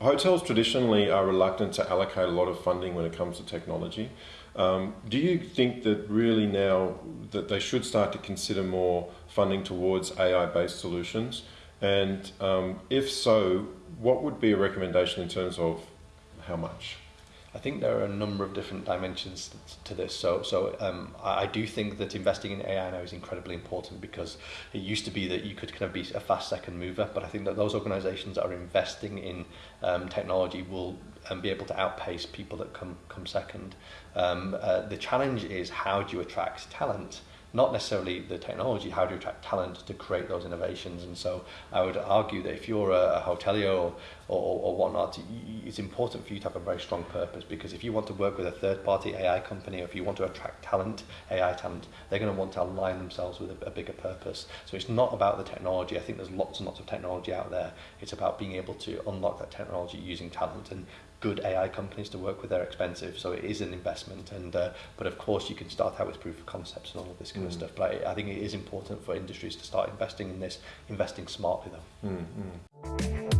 Hotels traditionally are reluctant to allocate a lot of funding when it comes to technology. Um, do you think that really now that they should start to consider more funding towards AI-based solutions? And um, if so, what would be a recommendation in terms of how much? I think there are a number of different dimensions to this. So, so um, I do think that investing in AI now is incredibly important because it used to be that you could kind of be a fast second mover, but I think that those organizations that are investing in um, technology will um, be able to outpace people that come come second. Um, uh, the challenge is how do you attract talent? Not necessarily the technology, how do you attract talent to create those innovations? And so I would argue that if you're a, a hotelier or, or, or whatnot, it's important for you to have a very strong purpose because if you want to work with a third party AI company or if you want to attract talent, AI talent, they're going to want to align themselves with a, a bigger purpose. So it's not about the technology. I think there's lots and lots of technology out there. It's about being able to unlock that technology using talent and good AI companies to work with. They're expensive, so it is an investment. And uh, but of course, you can start out with proof of concepts and all of this kind mm. stuff. But I, I think it is important for industries to start investing in this, investing smartly though. Mm, mm.